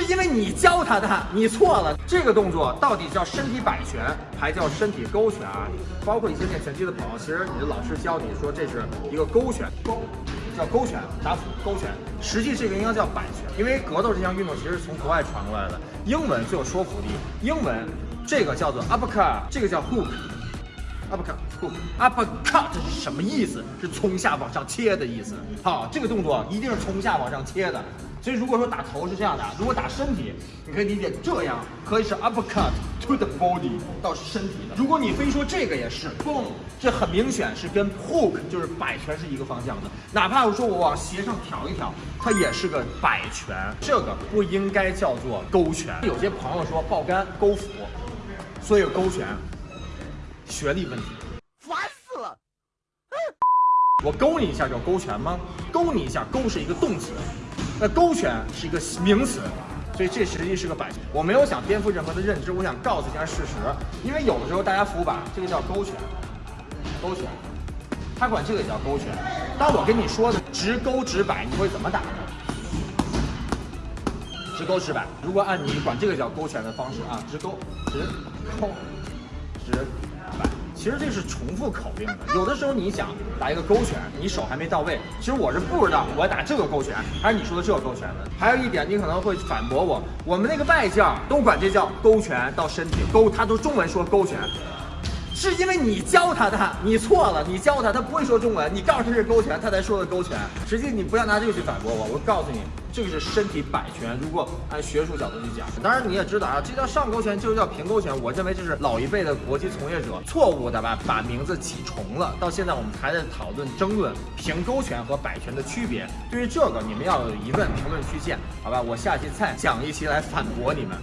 是因为你教他的，你错了。这个动作到底叫身体摆拳，还叫身体勾拳啊？包括一些练拳击的朋友，其实你的老师教你说这是一个勾拳，勾叫勾拳，打斧勾拳。实际这个应该叫摆拳，因为格斗这项运动其实从国外传过来的。英文最有说服力，英文这个叫做 uppercut，这个叫 hook。Up cut，up cut 是什么意思？是从下往上切的意思。好，这个动作一定是从下往上切的。所以如果说打头是这样的，如果打身体，你可以理解这样，可以是 up cut to the body 到身体的。如果你非说这个也是，boom，这很明显是跟 hook 就是摆拳是一个方向的。哪怕我说我往斜上挑一挑，它也是个摆拳，这个不应该叫做勾拳。有些朋友说爆杆勾腹，所以勾拳，学历问题。烦死了！我勾你一下叫勾拳吗？勾你一下，勾是一个动词。那勾拳是一个名词，所以这实际是个摆拳。我没有想颠覆任何的认知，我想告诉一下事实。因为有的时候大家服把这个叫勾拳，勾拳，他管这个也叫勾拳。当我跟你说的直勾直摆，你会怎么打呢？直勾直摆。如果按你管这个叫勾拳的方式啊，直勾直勾直。其实这是重复口令的，有的时候你想打一个勾拳，你手还没到位，其实我是不知道我要打这个勾拳还是你说的这个勾拳的。还有一点，你可能会反驳我，我们那个外教都管这叫勾拳到身体勾，他都中文说勾拳，是因为你教他的，你错了，你教他，他不会说中文，你告诉他是勾拳，他才说的勾拳。实际你不要拿这个去反驳我，我告诉你。这个是身体摆拳，如果按学术角度去讲，当然你也知道啊，这叫上勾拳，就是叫平勾拳。我认为这是老一辈的搏击从业者错误的吧，把名字起重了。到现在我们还在讨论争论平勾拳和摆拳的区别。对于这个，你们要有疑问，评论区见，好吧？我下期再讲一期来反驳你们。